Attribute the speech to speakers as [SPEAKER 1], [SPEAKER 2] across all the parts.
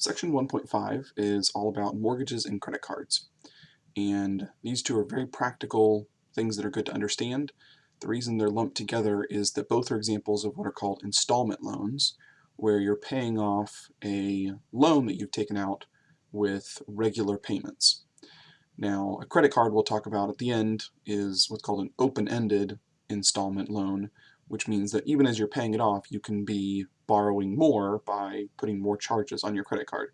[SPEAKER 1] Section 1.5 is all about mortgages and credit cards. And these two are very practical things that are good to understand. The reason they're lumped together is that both are examples of what are called installment loans, where you're paying off a loan that you've taken out with regular payments. Now, a credit card we'll talk about at the end is what's called an open-ended installment loan, which means that even as you're paying it off, you can be borrowing more by putting more charges on your credit card.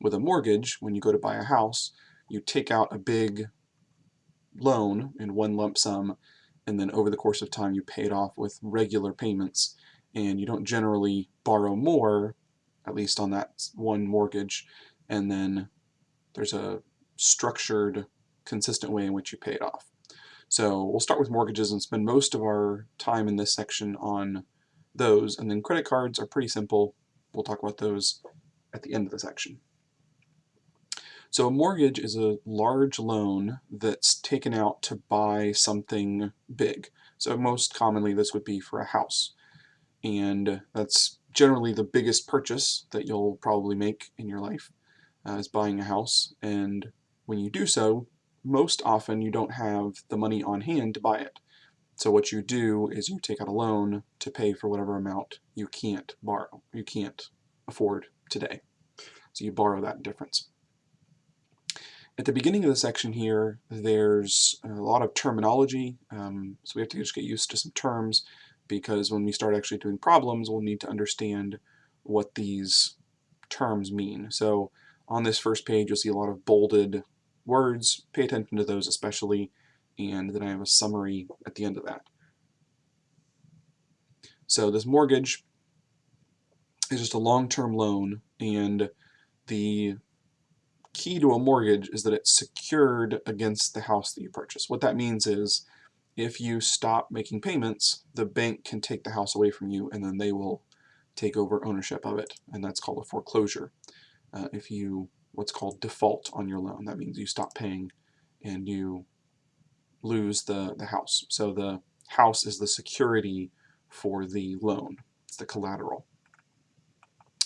[SPEAKER 1] With a mortgage, when you go to buy a house, you take out a big loan in one lump sum, and then over the course of time you pay it off with regular payments, and you don't generally borrow more, at least on that one mortgage, and then there's a structured, consistent way in which you pay it off. So we'll start with mortgages and spend most of our time in this section on those. And then credit cards are pretty simple. We'll talk about those at the end of the section. So a mortgage is a large loan that's taken out to buy something big. So most commonly this would be for a house. And that's generally the biggest purchase that you'll probably make in your life uh, is buying a house. And when you do so, most often you don't have the money on hand to buy it. So what you do is you take out a loan to pay for whatever amount you can't borrow, you can't afford today. So you borrow that difference. At the beginning of the section here, there's a lot of terminology, um, so we have to just get used to some terms because when we start actually doing problems, we'll need to understand what these terms mean. So on this first page, you'll see a lot of bolded words. Pay attention to those especially and then I have a summary at the end of that. So this mortgage is just a long-term loan and the key to a mortgage is that it's secured against the house that you purchase. What that means is if you stop making payments, the bank can take the house away from you and then they will take over ownership of it and that's called a foreclosure. Uh, if you what's called default on your loan, that means you stop paying and you lose the, the house. So the house is the security for the loan. It's the collateral.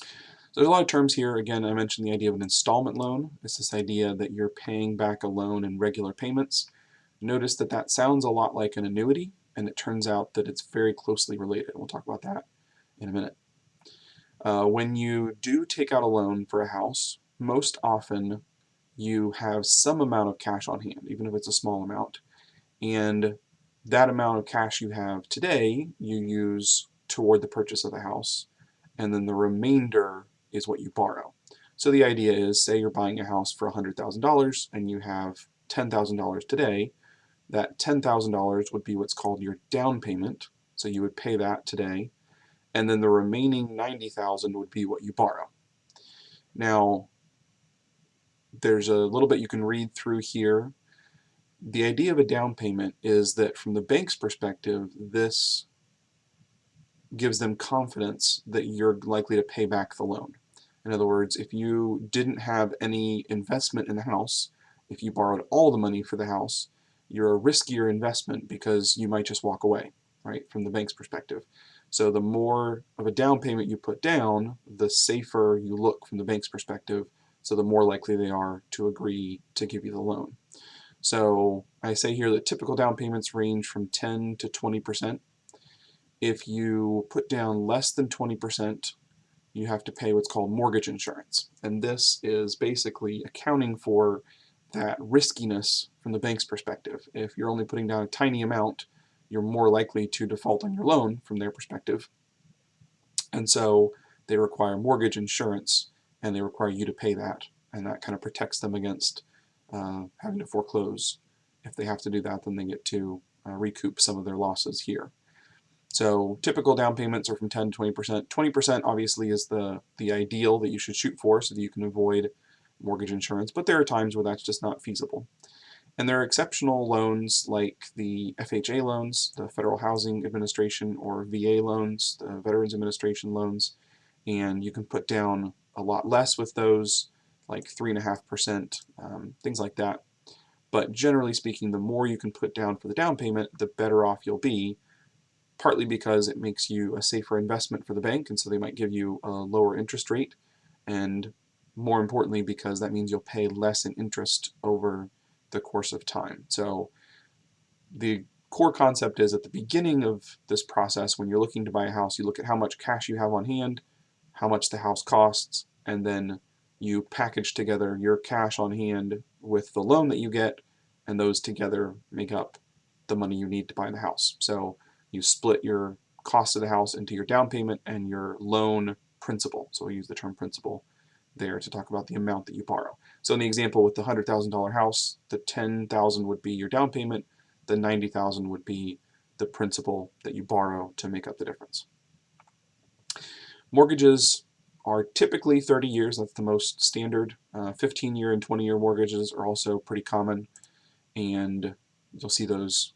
[SPEAKER 1] So there's a lot of terms here. Again, I mentioned the idea of an installment loan. It's this idea that you're paying back a loan in regular payments. Notice that that sounds a lot like an annuity, and it turns out that it's very closely related. We'll talk about that in a minute. Uh, when you do take out a loan for a house, most often you have some amount of cash on hand, even if it's a small amount and that amount of cash you have today you use toward the purchase of the house and then the remainder is what you borrow. So the idea is say you're buying a house for $100,000 and you have $10,000 today that $10,000 would be what's called your down payment so you would pay that today and then the remaining 90,000 would be what you borrow. Now there's a little bit you can read through here the idea of a down payment is that from the bank's perspective, this gives them confidence that you're likely to pay back the loan. In other words, if you didn't have any investment in the house, if you borrowed all the money for the house, you're a riskier investment because you might just walk away, right, from the bank's perspective. So the more of a down payment you put down, the safer you look from the bank's perspective, so the more likely they are to agree to give you the loan. So I say here that typical down payments range from 10 to 20%. If you put down less than 20%, you have to pay what's called mortgage insurance. And this is basically accounting for that riskiness from the bank's perspective. If you're only putting down a tiny amount, you're more likely to default on your loan from their perspective. And so they require mortgage insurance and they require you to pay that. And that kind of protects them against uh, having to foreclose. If they have to do that, then they get to uh, recoup some of their losses here. So typical down payments are from 10 to 20%. 20% obviously is the, the ideal that you should shoot for so that you can avoid mortgage insurance, but there are times where that's just not feasible. And there are exceptional loans like the FHA loans, the Federal Housing Administration, or VA loans, the Veterans Administration loans, and you can put down a lot less with those like 3.5%, um, things like that. But generally speaking, the more you can put down for the down payment, the better off you'll be, partly because it makes you a safer investment for the bank, and so they might give you a lower interest rate, and more importantly because that means you'll pay less in interest over the course of time. So the core concept is at the beginning of this process, when you're looking to buy a house, you look at how much cash you have on hand, how much the house costs, and then you package together your cash on hand with the loan that you get, and those together make up the money you need to buy the house. So you split your cost of the house into your down payment and your loan principal. So we use the term principal there to talk about the amount that you borrow. So in the example with the $100,000 house, the 10,000 would be your down payment, the 90,000 would be the principal that you borrow to make up the difference. Mortgages are typically 30 years, that's the most standard. Uh, 15 year and 20 year mortgages are also pretty common and you'll see those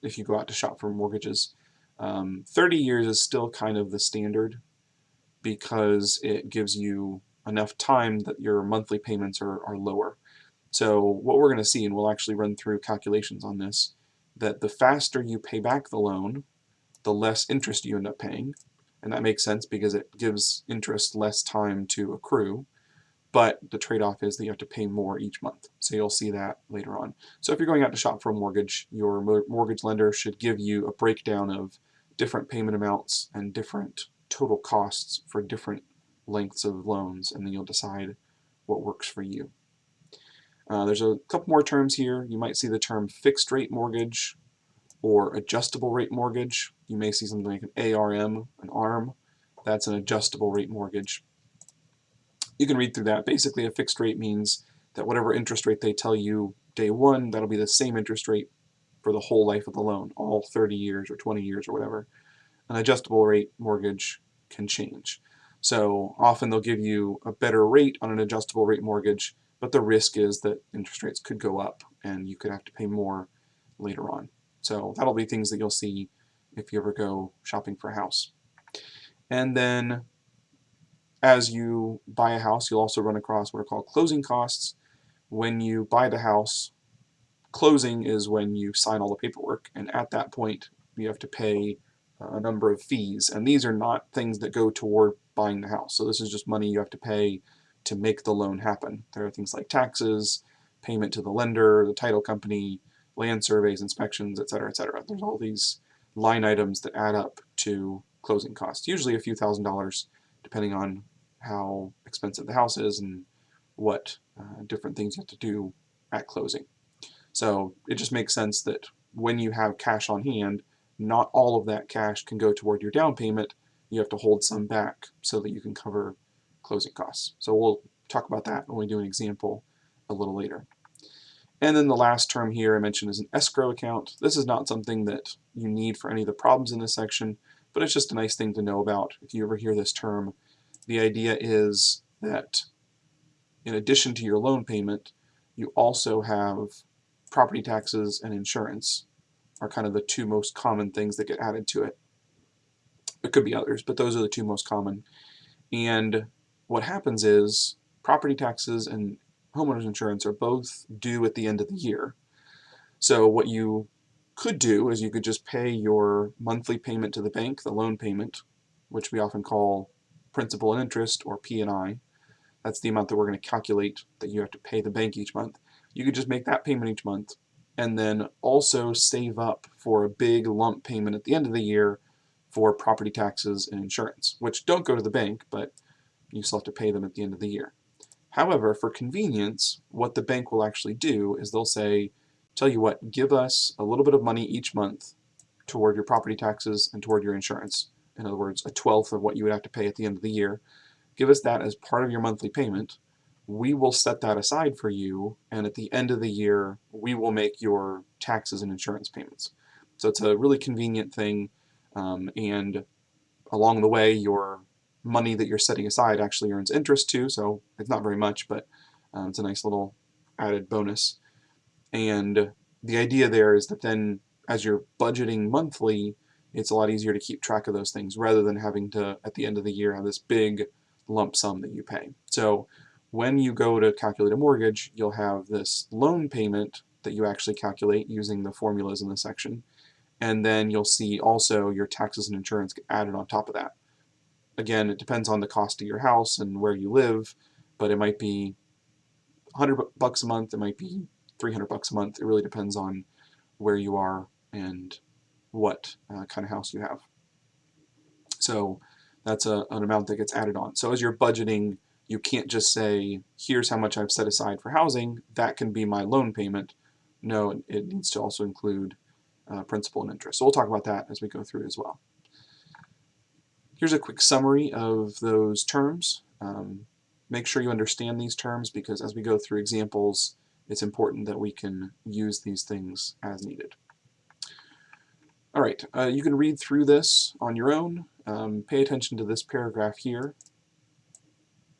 [SPEAKER 1] if you go out to shop for mortgages. Um, 30 years is still kind of the standard because it gives you enough time that your monthly payments are, are lower. So what we're going to see, and we'll actually run through calculations on this, that the faster you pay back the loan, the less interest you end up paying. And that makes sense because it gives interest less time to accrue but the trade-off is that you have to pay more each month. So you'll see that later on. So if you're going out to shop for a mortgage, your mortgage lender should give you a breakdown of different payment amounts and different total costs for different lengths of loans, and then you'll decide what works for you. Uh, there's a couple more terms here. You might see the term fixed rate mortgage or adjustable rate mortgage. You may see something like an ARM, an ARM. That's an adjustable rate mortgage you can read through that. Basically, a fixed rate means that whatever interest rate they tell you day one, that'll be the same interest rate for the whole life of the loan, all 30 years or 20 years or whatever. An adjustable rate mortgage can change. So often they'll give you a better rate on an adjustable rate mortgage, but the risk is that interest rates could go up and you could have to pay more later on. So that'll be things that you'll see if you ever go shopping for a house. And then as you buy a house, you'll also run across what are called closing costs. When you buy the house, closing is when you sign all the paperwork, and at that point you have to pay a number of fees, and these are not things that go toward buying the house. So this is just money you have to pay to make the loan happen. There are things like taxes, payment to the lender, the title company, land surveys, inspections, et cetera, et cetera. There's all these line items that add up to closing costs, usually a few thousand dollars, depending on how expensive the house is and what uh, different things you have to do at closing. So it just makes sense that when you have cash on hand, not all of that cash can go toward your down payment. You have to hold some back so that you can cover closing costs. So we'll talk about that when we do an example a little later. And then the last term here I mentioned is an escrow account. This is not something that you need for any of the problems in this section, but it's just a nice thing to know about. If you ever hear this term, the idea is that in addition to your loan payment, you also have property taxes and insurance are kind of the two most common things that get added to it. There could be others, but those are the two most common. And what happens is property taxes and homeowners insurance are both due at the end of the year. So what you could do is you could just pay your monthly payment to the bank, the loan payment, which we often call principal and interest, or P&I. That's the amount that we're going to calculate that you have to pay the bank each month. You could just make that payment each month and then also save up for a big lump payment at the end of the year for property taxes and insurance, which don't go to the bank, but you still have to pay them at the end of the year. However, for convenience, what the bank will actually do is they'll say, tell you what, give us a little bit of money each month toward your property taxes and toward your insurance in other words, a twelfth of what you would have to pay at the end of the year, give us that as part of your monthly payment. We will set that aside for you, and at the end of the year, we will make your taxes and insurance payments. So it's a really convenient thing, um, and along the way, your money that you're setting aside actually earns interest too, so it's not very much, but um, it's a nice little added bonus. And the idea there is that then as you're budgeting monthly, it's a lot easier to keep track of those things rather than having to, at the end of the year, have this big lump sum that you pay. So when you go to calculate a mortgage, you'll have this loan payment that you actually calculate using the formulas in this section. And then you'll see also your taxes and insurance added on top of that. Again, it depends on the cost of your house and where you live, but it might be 100 bucks a month, it might be 300 bucks a month. It really depends on where you are and what uh, kind of house you have. So that's a, an amount that gets added on. So as you're budgeting, you can't just say, here's how much I've set aside for housing, that can be my loan payment. No, it needs to also include uh, principal and interest. So we'll talk about that as we go through as well. Here's a quick summary of those terms. Um, make sure you understand these terms because as we go through examples, it's important that we can use these things as needed. All right, uh, you can read through this on your own. Um, pay attention to this paragraph here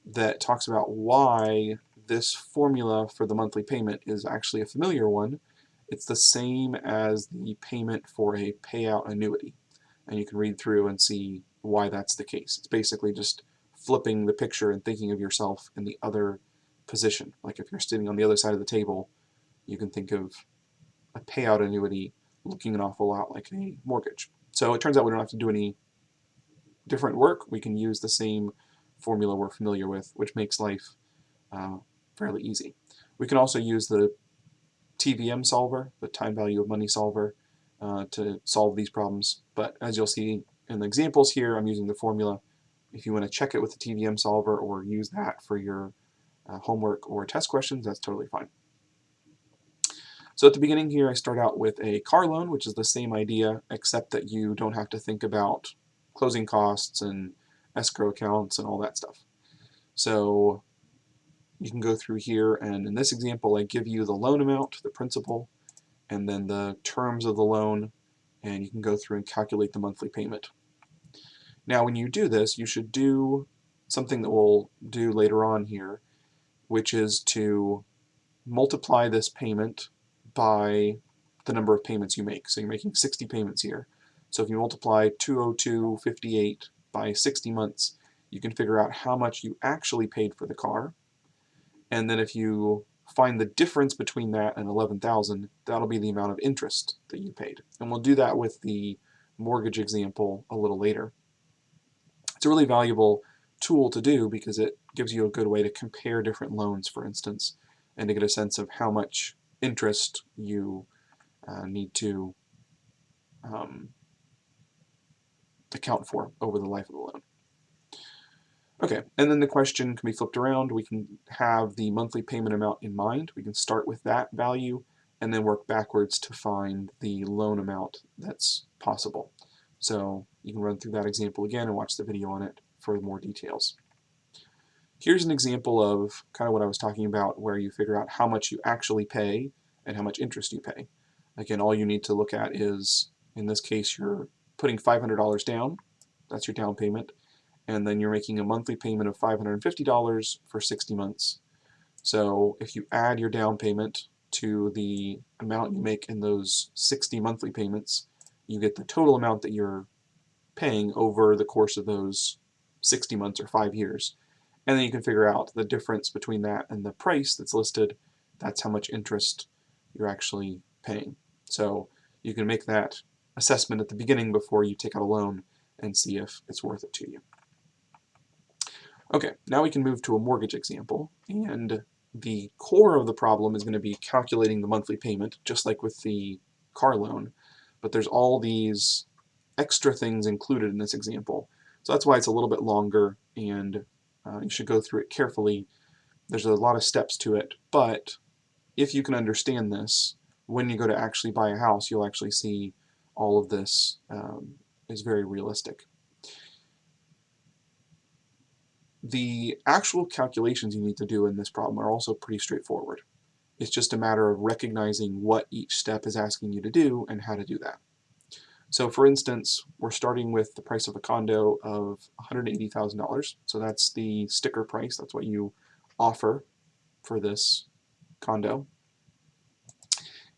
[SPEAKER 1] that talks about why this formula for the monthly payment is actually a familiar one. It's the same as the payment for a payout annuity. And you can read through and see why that's the case. It's basically just flipping the picture and thinking of yourself in the other position. Like if you're sitting on the other side of the table, you can think of a payout annuity looking an awful lot like a mortgage. So it turns out we don't have to do any different work. We can use the same formula we're familiar with, which makes life uh, fairly easy. We can also use the TVM solver, the time value of money solver, uh, to solve these problems. But as you'll see in the examples here, I'm using the formula. If you want to check it with the TVM solver or use that for your uh, homework or test questions, that's totally fine. So at the beginning here, I start out with a car loan, which is the same idea, except that you don't have to think about closing costs and escrow accounts and all that stuff. So you can go through here and in this example I give you the loan amount, the principal, and then the terms of the loan and you can go through and calculate the monthly payment. Now when you do this you should do something that we'll do later on here which is to multiply this payment by the number of payments you make. So you're making 60 payments here. So if you multiply 202.58 by 60 months, you can figure out how much you actually paid for the car. And then if you find the difference between that and 11,000, that'll be the amount of interest that you paid. And we'll do that with the mortgage example a little later. It's a really valuable tool to do because it gives you a good way to compare different loans, for instance, and to get a sense of how much interest you uh, need to um, account for over the life of the loan. Okay, and then the question can be flipped around. We can have the monthly payment amount in mind. We can start with that value and then work backwards to find the loan amount that's possible. So you can run through that example again and watch the video on it for more details. Here's an example of kind of what I was talking about where you figure out how much you actually pay and how much interest you pay. Again, all you need to look at is, in this case, you're putting $500 down, that's your down payment, and then you're making a monthly payment of $550 for 60 months. So if you add your down payment to the amount you make in those 60 monthly payments, you get the total amount that you're paying over the course of those 60 months or five years. And then you can figure out the difference between that and the price that's listed. That's how much interest you're actually paying. So you can make that assessment at the beginning before you take out a loan and see if it's worth it to you. Okay, now we can move to a mortgage example, and the core of the problem is going to be calculating the monthly payment, just like with the car loan, but there's all these extra things included in this example. So that's why it's a little bit longer, and uh, you should go through it carefully. There's a lot of steps to it, but if you can understand this, when you go to actually buy a house, you'll actually see all of this um, is very realistic. The actual calculations you need to do in this problem are also pretty straightforward. It's just a matter of recognizing what each step is asking you to do and how to do that. So for instance, we're starting with the price of a condo of $180,000. So that's the sticker price. That's what you offer for this condo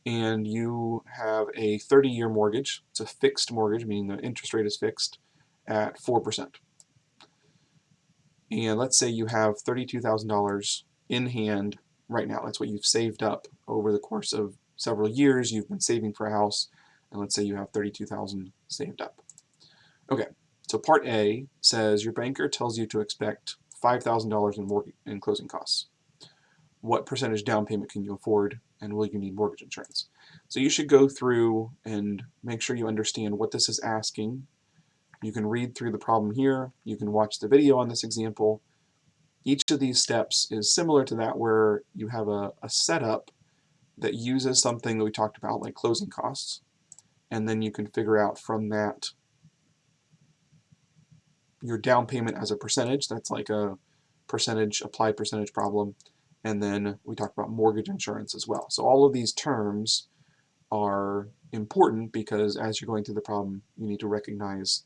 [SPEAKER 1] and you have a 30-year mortgage. It's a fixed mortgage, meaning the interest rate is fixed at 4%. And let's say you have $32,000 in hand right now. That's what you've saved up over the course of several years. You've been saving for a house, and let's say you have 32000 saved up. Okay, So part A says your banker tells you to expect $5,000 in, mortgage, in closing costs. What percentage down payment can you afford and will you need mortgage insurance? So you should go through and make sure you understand what this is asking. You can read through the problem here. You can watch the video on this example. Each of these steps is similar to that where you have a, a setup that uses something that we talked about like closing costs and then you can figure out from that your down payment as a percentage. That's like a percentage, applied percentage problem. And then we talked about mortgage insurance as well. So all of these terms are important because as you're going through the problem, you need to recognize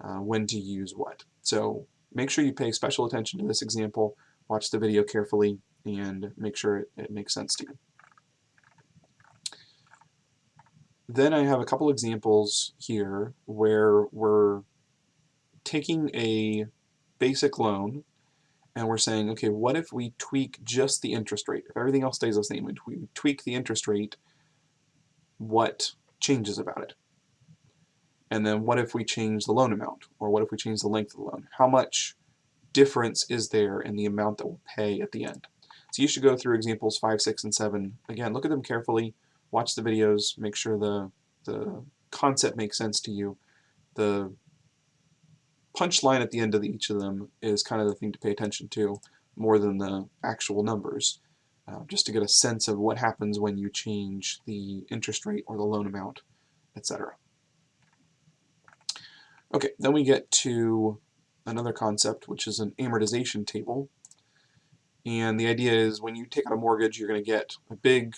[SPEAKER 1] uh, when to use what. So make sure you pay special attention to this example, watch the video carefully, and make sure it, it makes sense to you. Then I have a couple examples here where we're taking a basic loan and we're saying, okay, what if we tweak just the interest rate? If everything else stays the same, and we tweak the interest rate, what changes about it? And then what if we change the loan amount? Or what if we change the length of the loan? How much difference is there in the amount that we'll pay at the end? So you should go through examples 5, 6, and 7. Again, look at them carefully, watch the videos, make sure the, the concept makes sense to you. The punchline at the end of each of them is kind of the thing to pay attention to more than the actual numbers, uh, just to get a sense of what happens when you change the interest rate or the loan amount, etc. Okay, then we get to another concept, which is an amortization table. And the idea is when you take out a mortgage, you're going to get a big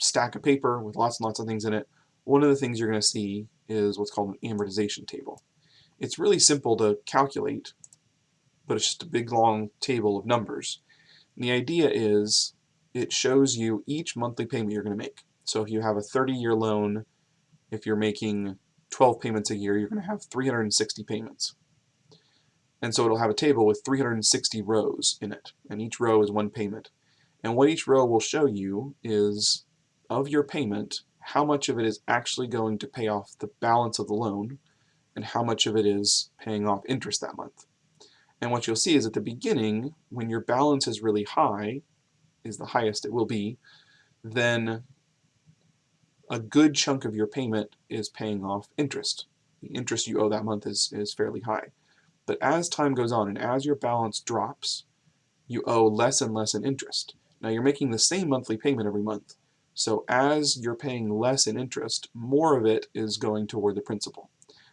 [SPEAKER 1] stack of paper with lots and lots of things in it. One of the things you're going to see is what's called an amortization table. It's really simple to calculate, but it's just a big long table of numbers. And the idea is it shows you each monthly payment you're going to make. So if you have a 30-year loan, if you're making 12 payments a year, you're going to have 360 payments. And so it'll have a table with 360 rows in it, and each row is one payment. And what each row will show you is, of your payment, how much of it is actually going to pay off the balance of the loan, and how much of it is paying off interest that month. And what you'll see is at the beginning, when your balance is really high, is the highest it will be, then a good chunk of your payment is paying off interest. The interest you owe that month is, is fairly high. But as time goes on and as your balance drops, you owe less and less in interest. Now you're making the same monthly payment every month. So as you're paying less in interest, more of it is going toward the principal.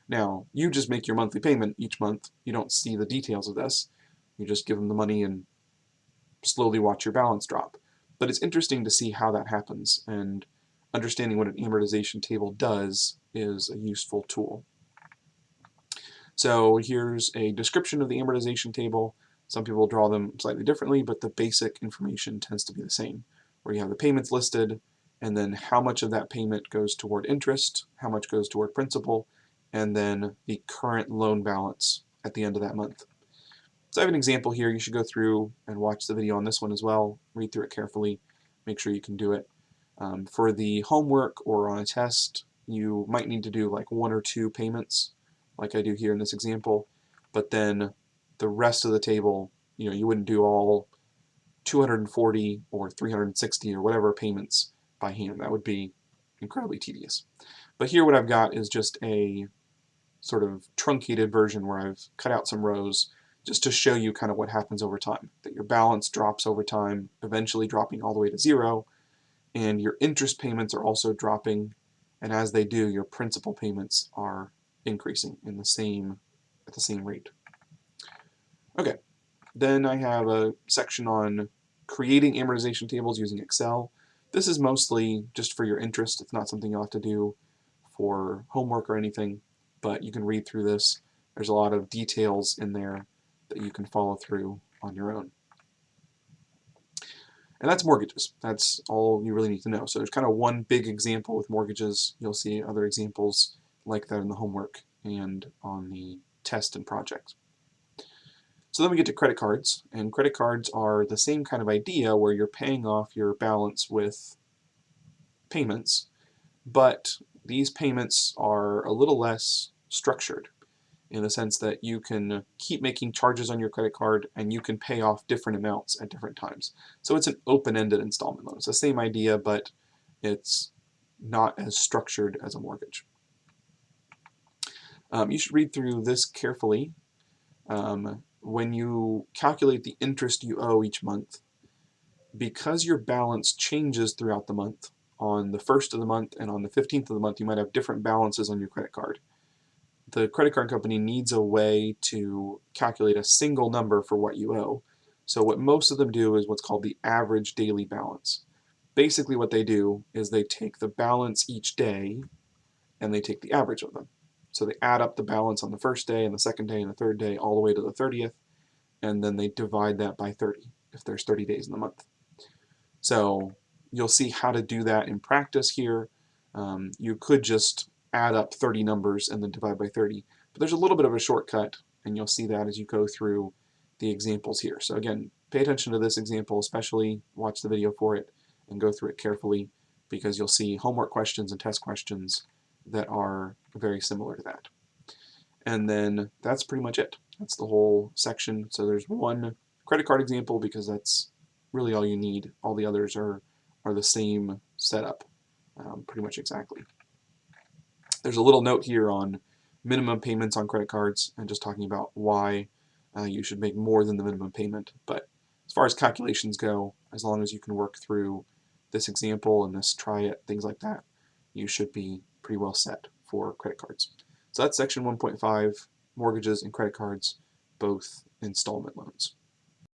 [SPEAKER 1] Now, you just make your monthly payment each month. You don't see the details of this. You just give them the money and slowly watch your balance drop. But it's interesting to see how that happens, and understanding what an amortization table does is a useful tool. So here's a description of the amortization table. Some people draw them slightly differently, but the basic information tends to be the same, where you have the payments listed, and then how much of that payment goes toward interest, how much goes toward principal, and then the current loan balance at the end of that month. So I have an example here. You should go through and watch the video on this one as well. Read through it carefully. Make sure you can do it. Um, for the homework or on a test, you might need to do like one or two payments, like I do here in this example. But then the rest of the table, you know, you wouldn't do all 240 or 360 or whatever payments by hand. That would be incredibly tedious. But here what I've got is just a sort of truncated version where I've cut out some rows just to show you kind of what happens over time. That your balance drops over time, eventually dropping all the way to zero, and your interest payments are also dropping, and as they do, your principal payments are increasing in the same at the same rate. Okay, then I have a section on creating amortization tables using Excel. This is mostly just for your interest. It's not something you'll have to do for homework or anything but you can read through this. There's a lot of details in there that you can follow through on your own. And that's mortgages. That's all you really need to know. So there's kind of one big example with mortgages. You'll see other examples like that in the homework and on the test and project. So then we get to credit cards, and credit cards are the same kind of idea where you're paying off your balance with payments, but these payments are a little less structured. In the sense that you can keep making charges on your credit card and you can pay off different amounts at different times. So it's an open-ended installment loan. It's the same idea, but it's not as structured as a mortgage. Um, you should read through this carefully. Um, when you calculate the interest you owe each month, because your balance changes throughout the month, on the first of the month and on the 15th of the month, you might have different balances on your credit card the credit card company needs a way to calculate a single number for what you owe. So what most of them do is what's called the average daily balance. Basically what they do is they take the balance each day and they take the average of them. So they add up the balance on the first day and the second day and the third day all the way to the 30th and then they divide that by 30 if there's 30 days in the month. So you'll see how to do that in practice here. Um, you could just add up 30 numbers and then divide by 30. But there's a little bit of a shortcut, and you'll see that as you go through the examples here. So again, pay attention to this example, especially watch the video for it and go through it carefully because you'll see homework questions and test questions that are very similar to that. And then that's pretty much it. That's the whole section. So there's one credit card example because that's really all you need. All the others are, are the same setup, um, pretty much exactly. There's a little note here on minimum payments on credit cards and just talking about why uh, you should make more than the minimum payment. But as far as calculations go, as long as you can work through this example and this try it, things like that, you should be pretty well set for credit cards. So that's section 1.5, mortgages and credit cards, both installment loans.